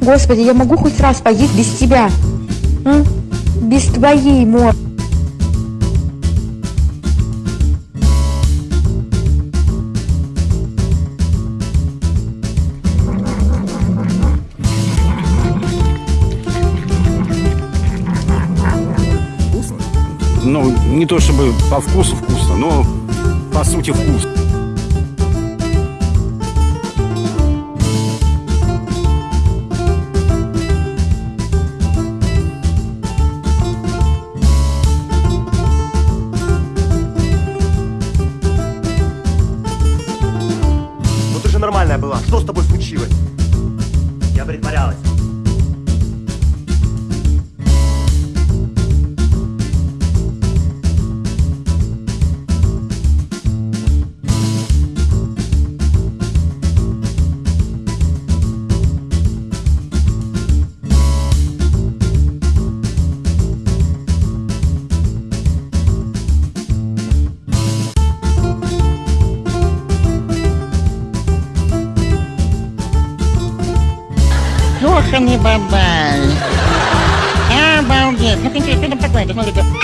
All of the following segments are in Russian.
Господи, я могу хоть раз поесть без тебя? М? Без твоей морды. Ну, не то чтобы по вкусу вкусно, но по сути вкус. Нормальная была. Что с тобой случилось? Я притворялась. ka ni Babay. Ah, Bawgit. Kapinti, pinapagkwento mo dito.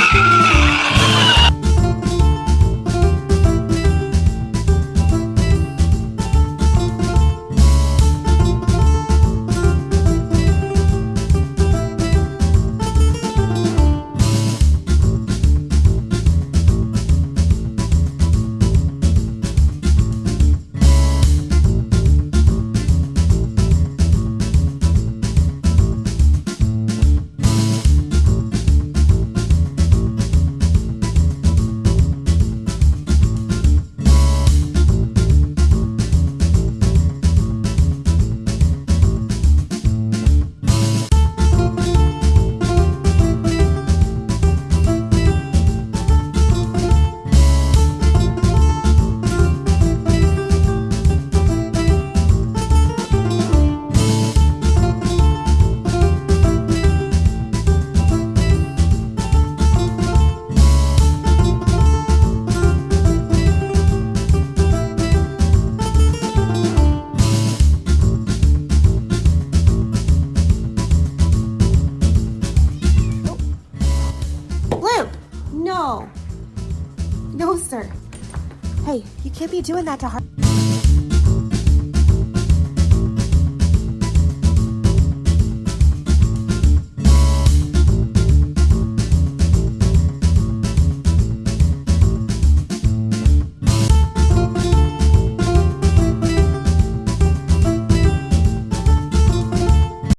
No! No, sir. Hey, you can't be doing that to her.